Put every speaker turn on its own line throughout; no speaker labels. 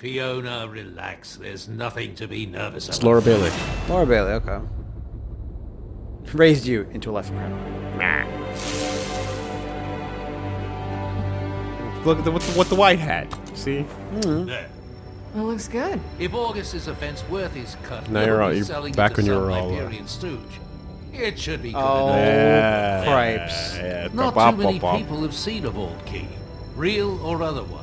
Fiona, relax. There's nothing to be nervous about.
It's
about.
Laura Bailey.
Laura Bailey, okay. Raised you into a life of crime.
Look at the, with, the, with the white hat. See?
There.
Well, looks good.
If Augustus offense worth his cut,
Now you're
be
all- you're
selling
back
to
when you
some
were all, uh,
stooge. It should be good
Oh,
enough.
Yeah.
cripes.
Yeah.
Not too many
bop, bop.
people have seen a vault key, real or otherwise.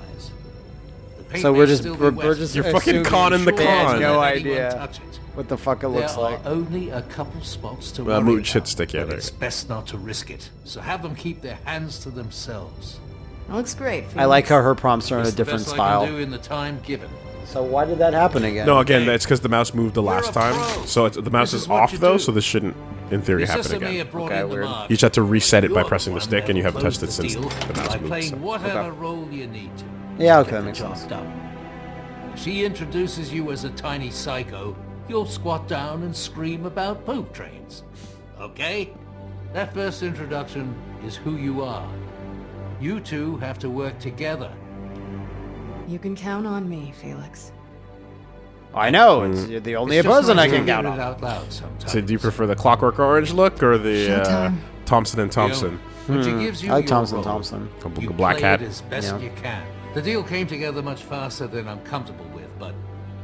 The paint
So we're just
still
we're, we're just
You're fucking
assuming
conning the
they had
con.
no idea what the fuck it looks
there
like.
are only a couple spots to
Well,
worry
moot
about,
shit stick, yeah,
but
there.
it's best not to risk it. So have them keep their hands to themselves.
That looks great.
I like how her prompts are in a
It's the
different
best I
style.
can do in the time given.
So why did that happen again?
No, again, that's because the mouse moved the
You're
last time. So it's, the mouse
This
is,
is
off though,
do.
so this shouldn't, in theory,
Your
happen again.
Okay,
the
weird.
You just have to reset it by
You're
pressing the stick, and you haven't touched it since the mouse moved. so.
whatever
Okay.
Role you need to.
Yeah, okay,
Get
that
the
makes
job
sense.
done. If she introduces you as a tiny psycho, you'll squat down and scream about poop trains. Okay? That first introduction is who you are. You two have to work together.
You can count on me, Felix.
I know. It's, you're the only
It's
person I can count
it
on.
out loud sometimes.
So do you prefer the Clockwork Orange look or the uh, Thompson and Thompson?
When she gives you
I like Thompson
role,
Thompson.
You
black
play
hat.
it as best
Yeah.
you can. The deal came together much faster than I'm comfortable with, but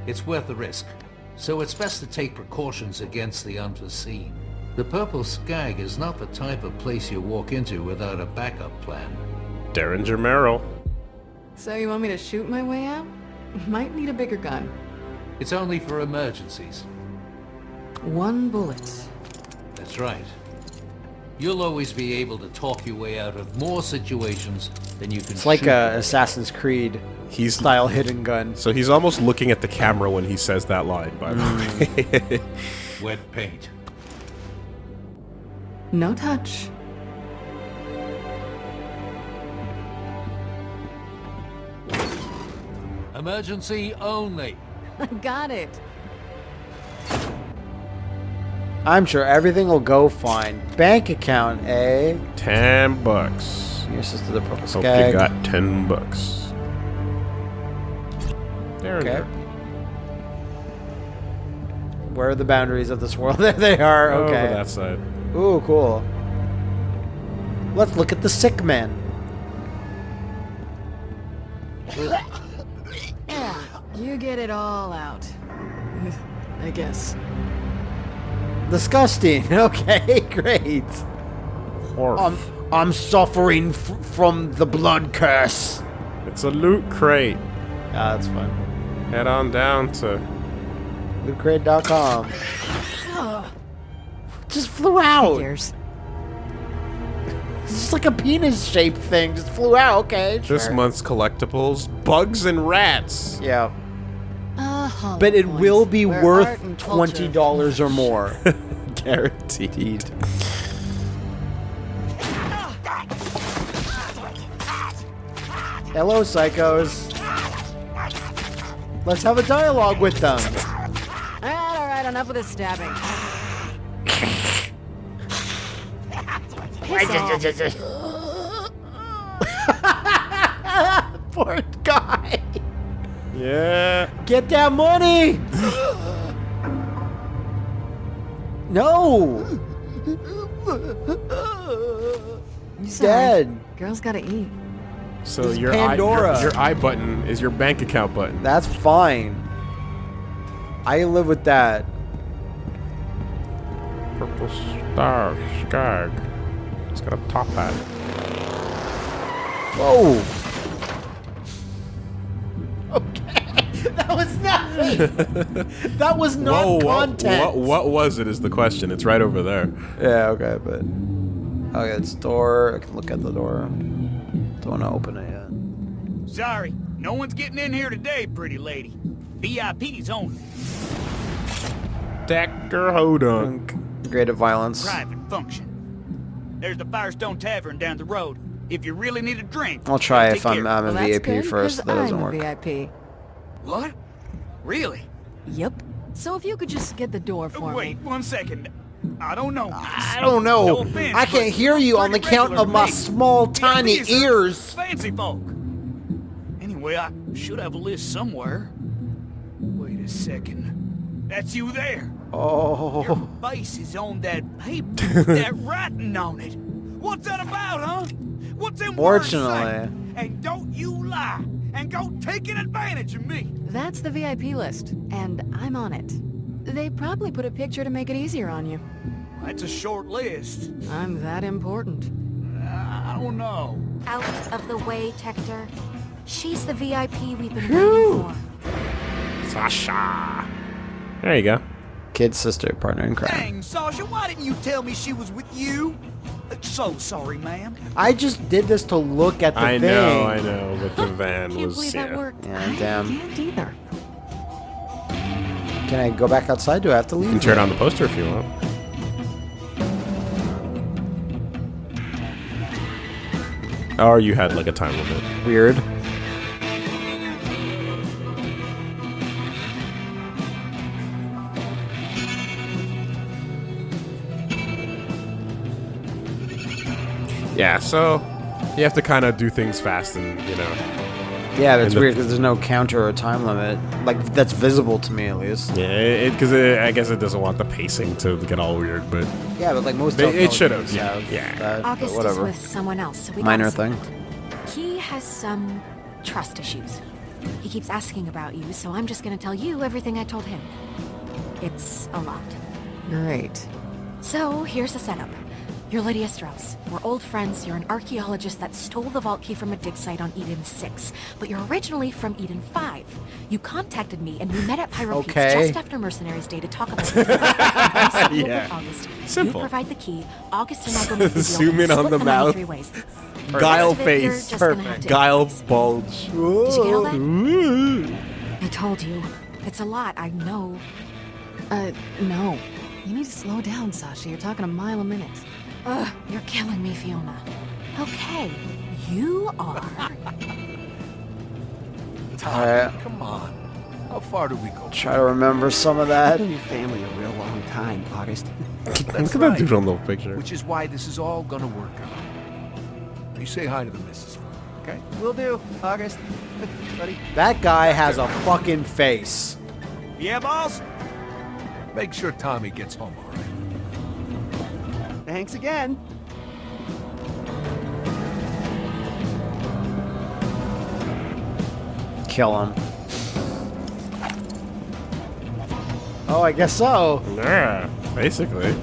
it's worth the risk. So it's best to take precautions against the unforeseen. The Purple Skag is not the type of place you walk into without a backup plan.
Derringer Merrill.
So you want me to shoot my way out? Might need a bigger gun.
It's only for emergencies.
One bullet.
That's right. You'll always be able to talk your way out of more situations than you can
It's like a. Assassin's Creed
He's
style hidden gun.
So he's almost looking at the camera when he says that line, by the mm. way.
wet paint.
No touch.
Emergency only.
Got it.
I'm sure everything will go fine. Bank account, eh?
ten bucks.
Your sister, the purple
Hope
skag.
you got ten bucks. Derringer.
Okay. Where are the boundaries of this world? there they are.
Over
Okay.
that side.
Ooh, cool. Let's look at the sick man.
Yeah, you get it all out. I guess.
Disgusting. Okay, great.
Horf.
I'm I'm suffering f- from the blood curse.
it's a loot crate.
Ah, that's fine.
Head on down to.
Lootcrate.com. Just flew out.
Figures.
It's just like a penis-shaped thing. Just flew out. Okay.
This
sure.
month's collectibles: bugs and rats.
Yeah.
Hollow
But it will be
where
worth $20 or more.
Guaranteed.
Hello, psychos. Let's have a dialogue with them.
Alright, alright, enough with this stabbing.
Poor guy.
Yeah.
Get that money. no. He's
Sorry.
dead.
Girls gotta eat.
So
This
your
Pandora.
eye, your, your eye button is your bank account button.
That's fine. I live with that.
Purple star skag. It's got a top hat.
Whoa. Nothing. that was not
Whoa, what,
content.
what, what was it is the question. It's right over there.
Yeah, okay, but okay, it's door. I can look at the door. Don't want to open it yet.
Sorry, no one's getting in here today, pretty lady. VIPs only.
Dr. Hodunk.
Creative violence.
Private function. There's the Firestone Tavern down the road. If you really need a drink,
I'll try if I'm. I'm a
Well,
VIP
good,
first.
'cause
That doesn't
I'm a
work.
VIP.
What? Really?
Yep. So if you could just get the door for
Wait
me.
one second. I don't know.
I don't know.
No offense,
I can't hear you on the count of my
me.
small, tiny ears.
Fancy folk. Anyway, I should have a list somewhere. Wait a second. That's you there.
Oh.
Your face is on that paper, that writing on it. What's that about, huh? What's them words?
Fortunately.
And don't you lie and go taking advantage of me.
That's the VIP list, and I'm on it. They probably put a picture to make it easier on you.
That's a short list.
I'm that important.
Uh, I don't know.
Out of the way, Tector. She's the VIP we've been waiting for.
Sasha. There you go.
Kid, sister, partner in crime.
Dang, Sasha, why didn't you tell me she was with you? So sorry, ma'am.
I just did this to look at the
I
thing.
know, I know, but the van
Can't
was
believe
yeah.
that worked.
Yeah,
I
damn.
can't either.
Can I go back outside? Do I have to leave?
You
leave?
can turn on the poster if you want. Or you had like a time limit.
Weird.
Yeah, so you have to kind of do things fast and you know.
Yeah, that's weird because there's no counter or time limit. Like, that's visible to me at least.
Yeah, because it, I guess it doesn't want the pacing to get all weird, but
Yeah, but like most
They- it should've, yeah, yeah.
that, but
August is with someone else, so we
Minor
gotta
thing.
He has some trust issues. He keeps asking about you, so I'm just gonna tell you everything I told him. It's a lot.
Great.
So, here's the setup. You're Lydia Strauss. We're old friends. You're an archaeologist that stole the vault key from a dig site on Eden 6. But you're originally from Eden 5. You contacted me and we met at Pyro Pete's
Okay.
just after Mercenaries Day to talk about it. I set you up
Yeah.
August.
Simple.
You provide the key. August and I go make the deal.
Zoom in on the mouth.
Three ways.
guile
The rest of it, you're
face,
just gonna have to
guile
improvise.
bulge.
Did you get all that?
Ooh.
I told you. It's a lot, I know.
Uh, no. You need to slow down, Sasha. You're talking a mile a minute.
Ugh, you're killing me, Fiona. Okay, you are.
Alright, uh,
Come on. How far do we go?
try to remember some of that.
Been your family a real long time, August.
Look at
That's
that
right.
dude on the picture.
Which is why this is all gonna work out. You say hi to the missus, okay?
we'll do, August. Buddy.
That guy has a fucking face.
Yeah, boss?
Make sure Tommy gets home all right.
Thanks again.
Kill him. Oh, I guess so.
Yeah, basically.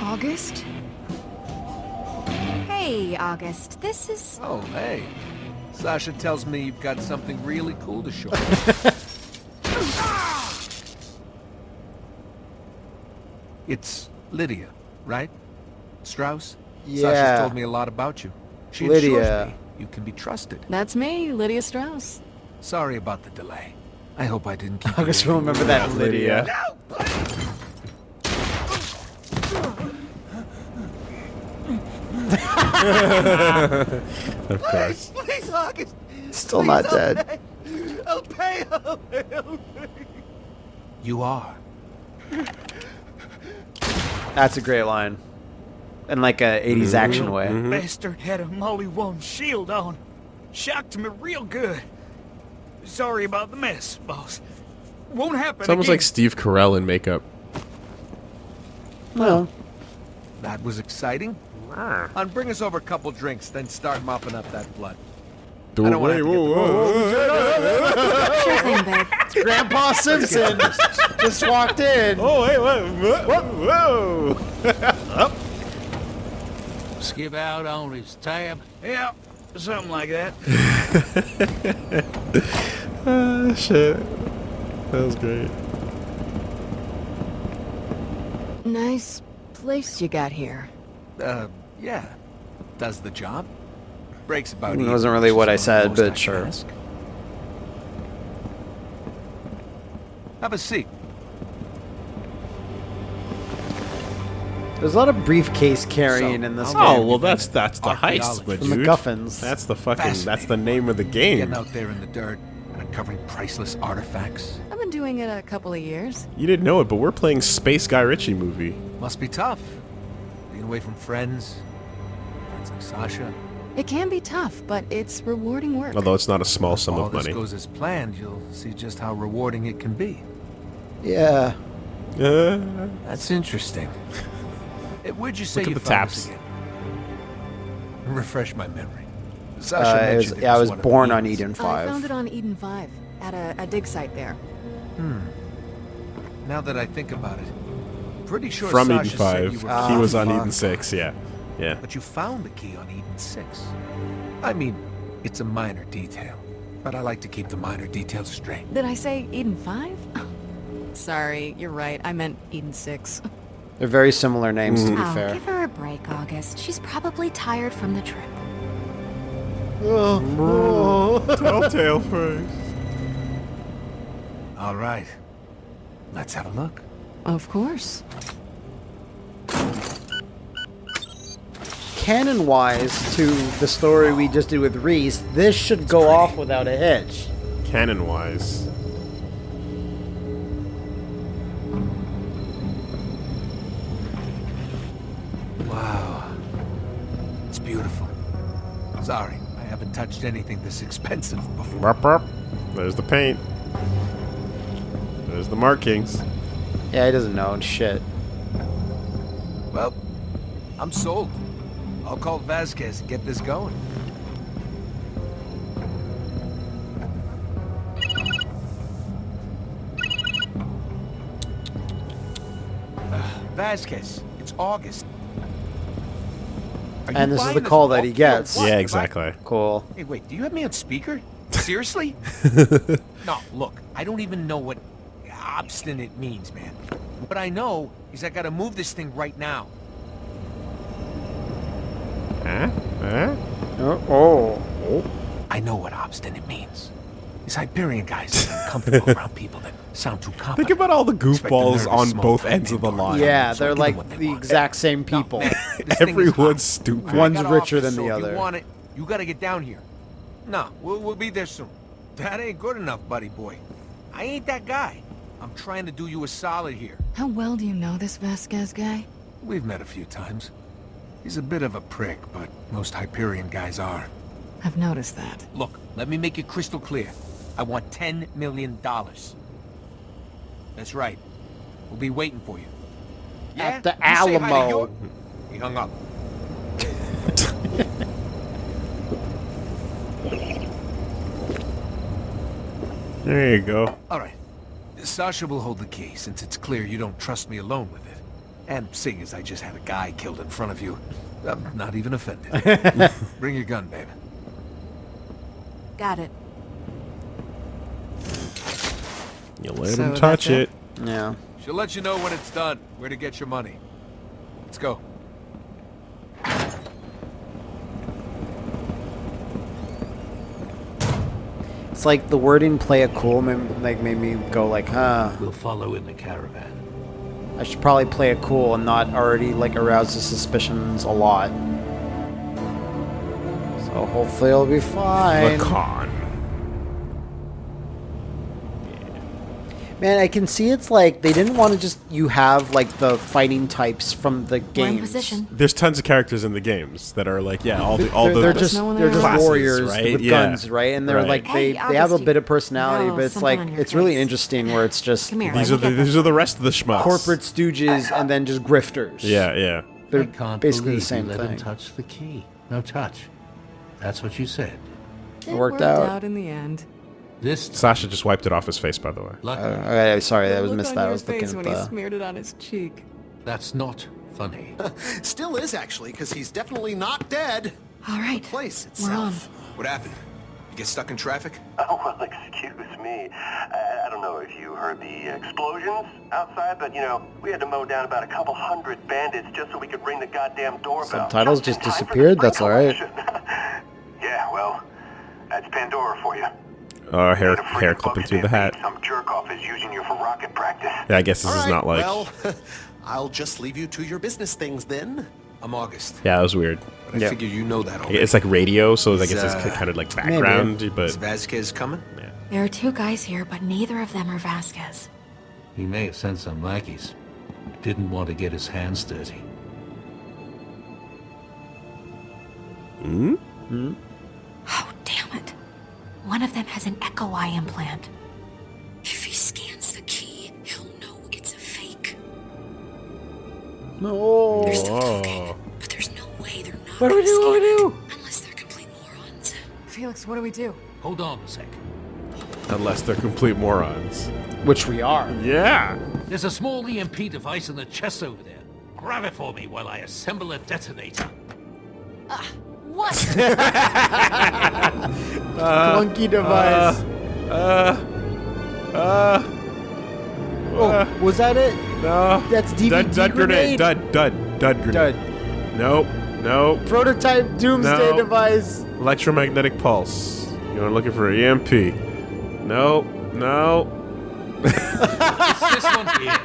August?
Hey, August, this is.
Oh, hey. Sasha tells me you've got something really cool to show me. it's Lydia, right? Strauss?
Yeah.
Sasha's told me a lot about you. She
Lydia.
assures me you can be trusted.
That's me, Lydia Strauss.
Sorry about the delay. I hope I didn't keep you
August will remember that Lydia.
Of course.
Please, August.
Still not dead.
I'll pay. I'll pay. I'll pay.
You are.
That's a great line. In like a 80s mm-hmm. action way. Mm-hmm.
Bastard had a Molly One shield on. Shocked me real good. Sorry about the mess, boss. Won't happen
It's almost
again.
like Steve Carell in makeup.
Well,
That was exciting. Ah. And bring us over a couple drinks, then start mopping up that blood.
Do
I don't wanna get the-
Sure thing, babe.
Grandpa Simpson just walked in.
Oh, hey, whoa, whoa.
Skip out on his tab.
Yeah, something like that.
Ah, shit. That was great.
Nice place you got here.
Uh, yeah. Does the job. Breaks about
It wasn't really what I said, but
can
sure.
ask. Have a seat.
There's a lot of briefcase carrying
So,
in this
how
Oh,
game.
well, that's that's the heist,
Archaeology.
but
The
dude.
MacGuffins.
That's the fucking, that's the name of the game.
Getting out there in the dirt and uncovering priceless artifacts.
I've been doing it a couple of years.
You didn't know it, but we're playing Space Guy Ritchie movie.
Must be tough. Being away from friends. Friends like Sasha.
It can be tough, but it's rewarding work.
Although it's not a small sum
All
of
this
money.
goes as planned, you'll see just how rewarding it can be.
Yeah.
Uh,
That's interesting. Where'd you say
Look at
you
the
found this
taps.
again? Refresh my memory. Sasha
Uh, it was,
mentioned it
yeah, I was
one of the
born on Eden 5.
I found it on Eden 5, at a, a dig site there. Hmm.
Now that I think about it, pretty sure
from
Sasha
Eden
said
5.
you were
Ah,
he was on
fuck.
Eden 6, yeah. Yeah.
But you found the key on Eden 6. I mean, it's a minor detail. But I like to keep the minor details straight.
Did I say Eden 5? Sorry, you're right. I meant Eden 6.
They're very similar names, to be
Oh,
fair.
give her a break, August. She's probably tired from the trip. Oh, oh.
Telltale first.
All right. Let's have a look.
Of course.
Canon-wise, to the story we just did with Rhys, this should go off without a hitch.
Canon wise.
Wow. It's beautiful. Sorry, I haven't touched anything this expensive before.
Rup, rup. There's the paint. There's the markings.
Yeah, he doesn't know shit.
Well, I'm sold. I'll call Vasquez and get this going. Uh, Vasquez, it's August. Are
And this is the call that he gets.
Yeah, exactly.
Cool.
Hey, wait, do you have me on speaker? Seriously? no, look, I don't even know what obstinate means, man. What I know is I gotta move this thing right now.
Huh? Huh?
Oh. oh.
I know what obstinate means. These Hyperion guys are uncomfortable around people that sound too confident.
Think about all the goofballs on both ends of the line.
Yeah,
So
they're like
they
the
want.
exact same people.
man, this
Everyone's stupid.
One's richer than
so
the other.
You want it? You gotta get down here. No, we'll, we'll be there soon. That ain't good enough, buddy boy. I ain't that guy. I'm trying to do you a solid here.
How well do you know this Vasquez guy?
We've met a few times. He's a bit of a prick, but most Hyperion guys are.
I've noticed that.
Look, let me make it crystal clear. I want $10 million. That's right. We'll be waiting for you.
At the
You say hi
Alamo.
He hung up.
There you go.
All right. Sasha will hold the key, since it's clear you don't trust me alone with it. And seeing as I just had a guy killed in front of you, I'm not even offended. Bring your gun, babe.
Got it.
You let
So
him touch
it?
it.
Yeah.
She'll let you know when it's done, where to get your money. Let's go.
It's like the wording "play it cool" made, like made me go like, huh.
We'll follow in the caravan.
I should probably play it cool and not already like arouse the suspicions a lot. So hopefully it'll be fine.
The
Man, I can see it's like they didn't want to just you have like the fighting types from the
We're
games.
position.
There's tons of characters in the games that are like, yeah, all the all
they're,
the
they're just
no
they're just
Classes,
warriors
right?
with
Yeah.
guns, right? And they're
Right.
like they
Hey,
they have a bit of personality,
no,
but it's like
on your
it's really interesting where it's just
Come here.
these
let
are the these
this.
are the rest of the schmucks.
corporate stooges and then just grifters.
Yeah, yeah.
they're basically the same
you let
thing.
him touch the key. No touch. That's what you said.
It
worked out.
in the end.
This time,
Sasha just wiped it off his face, by the way.
luckily,
Uh, okay, sorry,
The
I was
look
missed that. I
your
was looking
face
at
when he smeared it on his cheek.
that's not funny.
Still is, actually, because he's definitely not dead.
All right.
Place
We're on.
itself. What happened? You get stuck in traffic?
Oh, well, excuse me. I, I don't know if you heard the explosions outside, but, you know, we had to mow down about a couple hundred bandits just so we could ring the goddamn doorbell.
Subtitles
Just
just
time for the
disappeared? That's all right.
yeah, well, that's Pandora for you.
Uh, hair
a
hair
freaking
clipping through the hat.
Some jerk off is using you for rocket practice.
Yeah, I guess this
All
is
right,
not like.
well, I'll just leave you to your business things then.
I'm August.
yeah, that was weird.
But I
Yeah.
figure you know that already.
It's like radio, so I guess
uh,
it's kind of like background,
Is
but
Vasquez coming?
There are two guys here, but neither of them are Vasquez.
He may have sent some lackeys. Didn't want to get his hands dirty.
Oh, damn it. One of them has an echo eye implant. If he scans the key, he'll know it's a fake.
No.
They're still oh. talking,
Oh.
but there's no way they're not
What do we do? What do we do?
Unless they're complete morons.
Felix, what do we do?
Hold on a sec.
Unless they're complete morons.
Which we are.
Yeah.
There's a small EMP device in the chest over there. Grab it for me while I assemble a detonator.
Ah, What?
Clunky device.
Uh. Uh.
oh, was that it?
No.
That's DVD
Dud, dud
grenade.
Dud, dud, dud grenade.
Dud.
Nope. Nope.
Prototype doomsday
No.
device.
Electromagnetic pulse. You're looking for EMP. Nope. No.
It's this one here.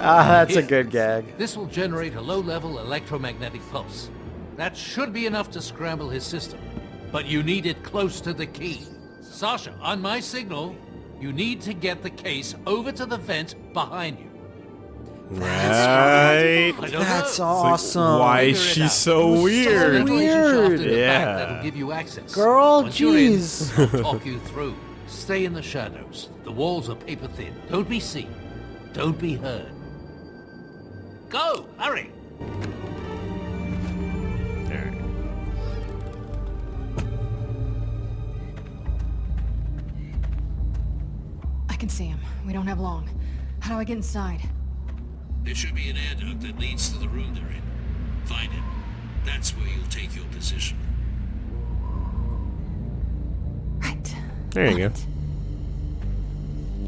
Ah, that's a good gag.
This will generate a low-level electromagnetic pulse. That should be enough to scramble his system. But you need it close to the key. Sasha, on my signal, you need to get the case over to the vent behind you.
Right.
I don't
That's
know.
awesome.
Why is she so
was so
weird?
Ventilation shaft in the
Yeah.
that'll give you access.
Girl,
Once you're in,
jeez.
Talk you through. Stay in the shadows. The walls are paper thin. Don't be seen. Don't be heard. Go! Hurry!
I can see him. We don't have long. How do I get inside?
There should be an air duct that leads to the room they're in. Find it. That's where you'll take your position.
Right.
There you go.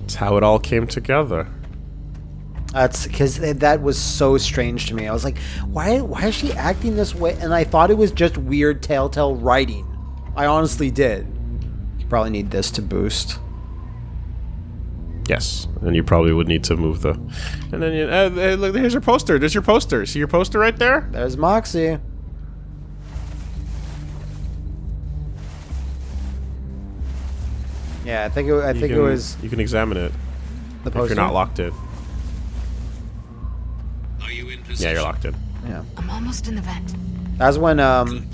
It's how it all came together.
That's because that was so strange to me. I was like, why? Why is she acting this way? And I thought it was just weird Telltale writing. I honestly did. You probably need this to boost.
Yes, and you probably would need to move the. And then you, uh, uh, look, here's your poster. There's your poster. See your poster right there?
There's Moxxi. Yeah, I think it, I
You
think
can,
it was
You can examine it
the poster?
if you're not locked in. Yeah, you're locked in.
Yeah,
I'm almost in the vent.
that's when um,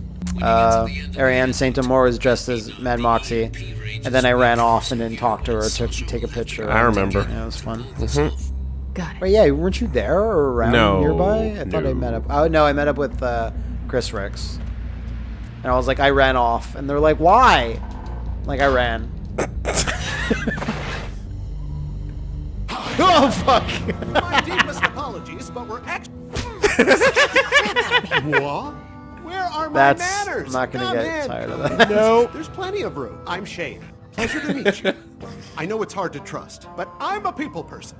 uh, Ariane Saint Amour was dressed as Mad Moxxi, and then I ran off and didn't talk to her or took take a picture.
I remember.
Yeah, it was fun.
Got it.
But yeah, weren't you there or around
No,
nearby? I thought I
no.
met up. Oh no, I met up with uh, Chris Ricks, and I was like, I ran off, and they're like, why? Like I ran. oh fuck!
My deepest apologies, but we're actually. what? Where are my
That's
manners?
I'm not gonna
Come
get
in.
tired of that.
No.
There's plenty of room. I'm Shade. Pleasure to meet you. I know it's hard to trust, but I'm a people person.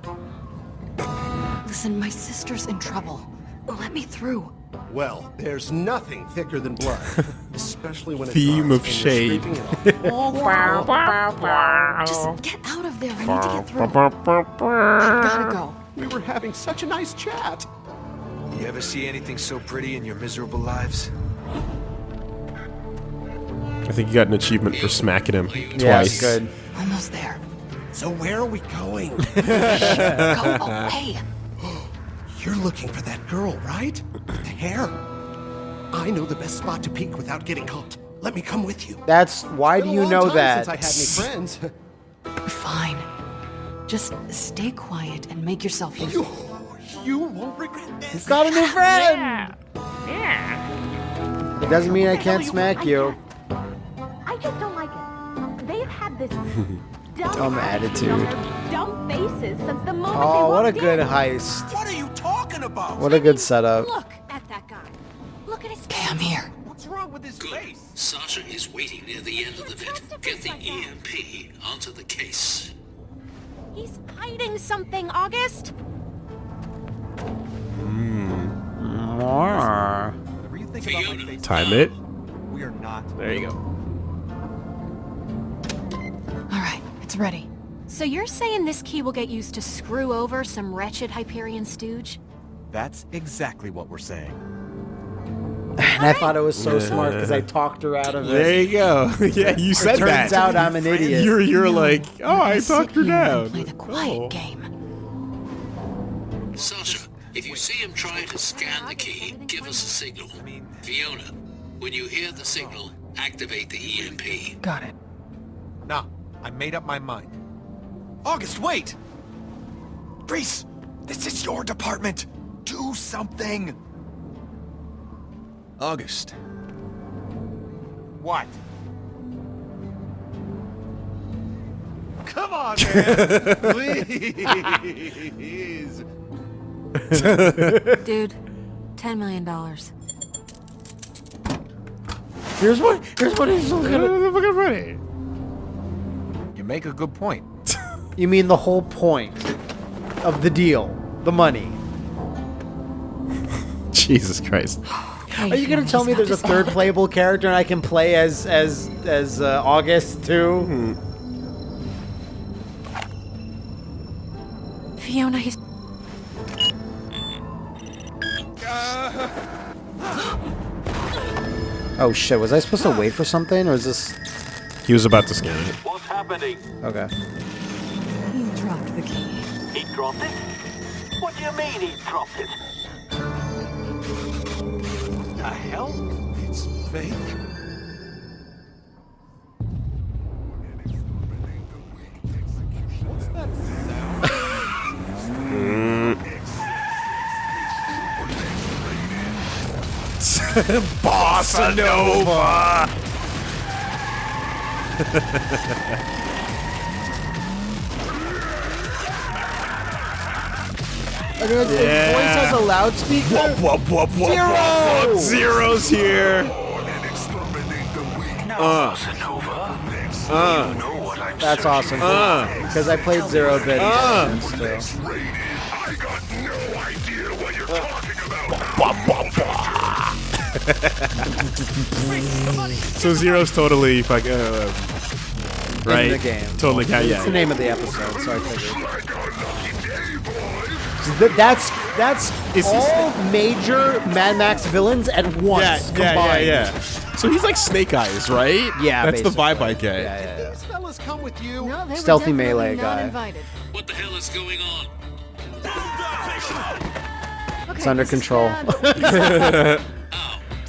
Listen, my sister's in trouble. Let me through.
Well, there's nothing thicker than blood, especially when it's
Theme
ours
of shade.
scraping it off.
Just get out of there. I need to get through. I gotta go.
We were having such a nice chat.
You ever see anything so pretty in your miserable lives?
I think you got an achievement for smacking him twice.
it's good.
Almost there.
So where are we going?
Go away.
You're looking for that girl, right? The hair. I know the best spot to peek without getting caught. Let me come with you.
That's why do you know that?
Since I had any friends.
Fine. Just stay quiet and make yourself useful.
you won't regret this.
He's got a new friend. Yeah. It doesn't mean I can't smack you.
I just don't like it. They've had this dumb,
Dumb attitude.
on dumb faces since the moment they
Oh, what a good
in.
heist.
What are you talking about?
What a good setup.
Look at that guy. Look at his
Okay, I'm here.
What's wrong with his face?
Sasha is waiting near the end of the vent. Get the EMP onto the case.
He's hiding something, August.
More.
Whatever you think about my face.
Time it.
We are not.
There you go.
All right, it's ready.
So you're saying this key will get used to screw over some wretched Hyperion stooge?
That's exactly what we're saying.
And I thought it was so smart because I talked her out of it.
There you go. yeah, you said
Turns
that.
out I'm an idiot.
You're you're like, oh, I talked her
here and
down.
Play the quiet
Oh.
game.
Sasha, If you see him trying to scan the key, give us a signal. Fiona, when you hear the signal, activate the EMP.
Got it. No, I made up my mind. August, wait! Rhys, this is your department. Do something. August. What? Come on, man! Please!
Dude, $10 million.
Here's what. Here's what he's gonna.
You make a good point.
You mean the whole point of the deal, the money?
Jesus Christ.
Are you gonna tell me there's a third playable character and I can play as as as uh, August too?
Fiona, he's...
Oh shit! Was I supposed to wait for something, or is this?
He was about to scan it.
What's happening?
Okay.
He dropped the key.
He dropped it? What do you mean he dropped it?
The hell? It's fake. What's that sound?
Bossanova!
Okay, his
Yeah.
voice has a loudspeaker.
Whoop, whoop, whoop, whoop,
Zero!
whoop, whoop. Zero's here. Uh, uh,
That's awesome.
Uh.
Because I played Zero Bit.
Uh.
too.
so Zero's totally fuck, uh, right?
In the game.
Totally, yeah,
It's
yeah.
the name of the episode, so I figured. So th- that's that's
Is he-
all major Mad Max villains at once
Yeah, yeah,
combined.
yeah, yeah. So he's like Snake Eyes, right?
Yeah,
That's the vibe I get.
Yeah, yeah, yeah.
These fellas come with you.
No, they
Stealthy
were definitely
melee
not
guy.
Invited.
What the hell is going on?
Okay,
It's under control.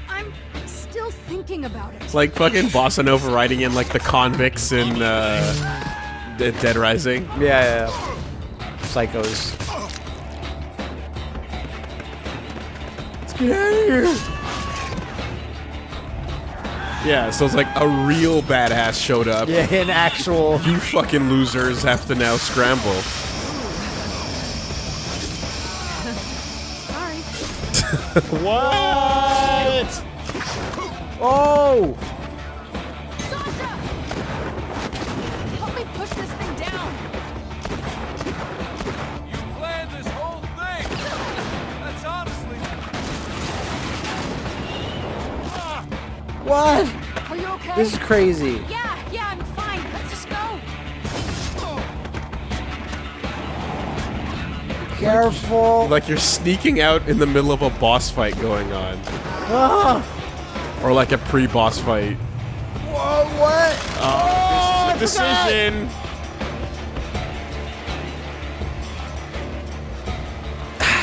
I'm still thinking about it.
It's like fucking Bossanova riding in like the convicts in uh, Dead Rising.
Yeah, yeah, yeah. Psychos.
Get out of here. Yeah, so it's like a real badass showed up.
Yeah, an actual.
You fucking losers have to now scramble.
Sorry.
What? Oh!
Sasha! Help me push this thing down.
What?
Are you okay?
This is crazy.
Yeah, yeah, I'm fine. Let's just go.
Careful.
Like you're sneaking out in the middle of a boss fight going on.
Ah!
Or like a pre-boss fight.
Whoa, what?
Oh, this is a
forgot.
decision.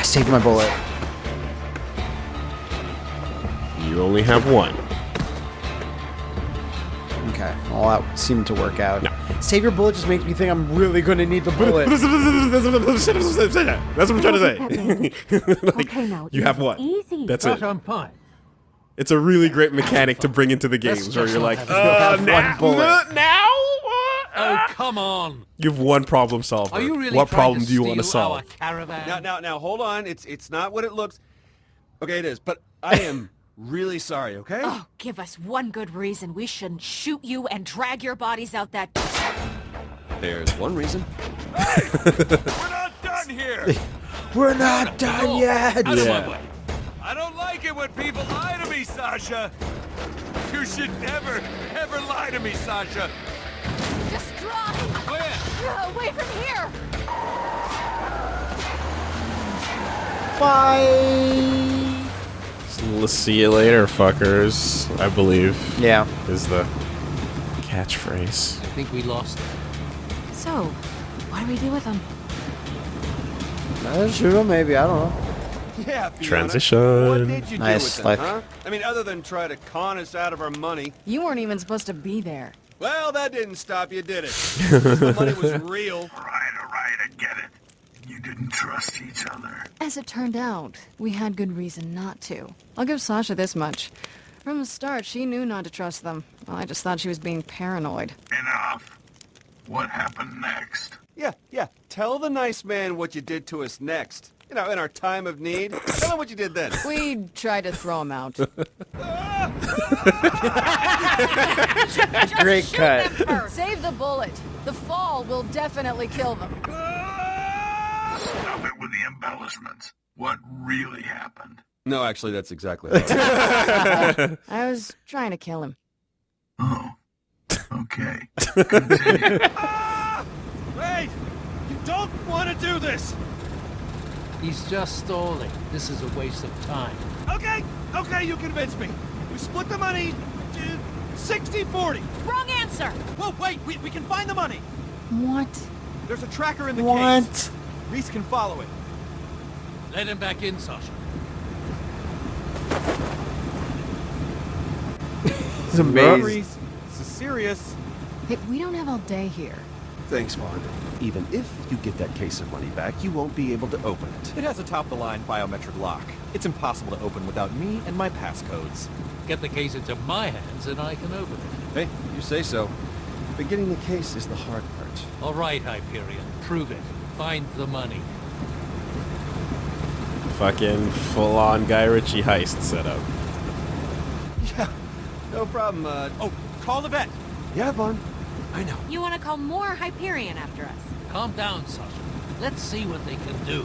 Save my bullet.
You only have one.
Okay. Well, that seemed to work out. Save your bullet just makes me think I'm really going to need the bullet.
That's what I'm trying to say. Like,
Okay, now,
you have one.
easy.
That's it.
But I'm fine.
It's a really great mechanic to bring into the games where you're like,
have-
uh,
have
now,
one bullet.
now?
Oh, come on.
You have one problem solver.
Are you really
what
trying
problem
to
do you want to
steal
solve?
Our caravan?
Now, now, now, hold on. It's it's not what it looks. Okay, it is. But I am really sorry. Okay.
Oh, give us one good reason we shouldn't shoot you and drag your bodies out that...
There's one reason.
we're not done here!
We're not done yet.
Out of
Yeah.
my way.
I don't like it when people lie to me, Sasha! You should never, ever lie to me, Sasha!
Just drop.
Where?
Uh, away from here.
Bye.
Let's see you later, fuckers. I believe
Yeah.
is the catchphrase.
I think we lost.
So, what do we do with them?
Uh, shoot him, maybe. I don't know.
Yeah, Fiona.
Transition.
What did you
Nice,
do with
like-
them, huh? I mean, other than try to con us out of our money.
You weren't even supposed to be there.
Well, that didn't stop you, did it? the money was real.
Right, all right, I get it. You didn't trust each other.
As it turned out, we had good reason not to. I'll give Sasha this much. From the start, she knew not to trust them. Well, I just thought she was being paranoid.
Enough. What happened next?
Yeah, yeah. Tell the nice man what you did to us next. You know, in our time of need. Tell him what you did then.
We tried to throw him out.
Great cut.
Save the bullet. The fall will definitely kill them.
Stop it with the embellishments. What really happened?
No, actually, that's exactly right.
I was trying to kill him.
Oh. Okay.
Wait! You don't want to do this!
He's just stalling. This is a waste of time.
Okay, okay, you convinced me. We split the money uh, 60-40.
Wrong answer!
Whoa, wait, we, we can find the money.
What?
There's a tracker in the
What?
case. Rhys can follow it.
Let him back in, Sasha.
It's amazing.
Rhys, this is serious.
Hey, we don't have all day here.
Thanks, Vaughn. Even if you get that case of money back, you won't be able to open it.
It has a top-of-the-line biometric lock. It's impossible to open without me and my passcodes.
Get the case into my hands and I can open it.
hey, you say so.
But getting the case is the hard part.
All right, Hyperion. Prove it. Find the money.
Fucking full-on Guy Ritchie heist setup.
Yeah, no problem. Uh,
Oh, call the vet.
Yeah, Vaughn.
I know.
You want to call more Hyperion after us?
Calm down, Sasha. Let's see what they can do.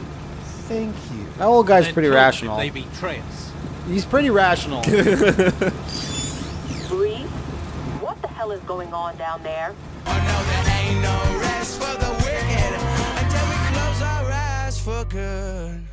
Thank you. That old guy's
Then
pretty rational.
They betray us.
He's pretty rational.
Breeze? What the hell is going on down there?
Oh no, there good.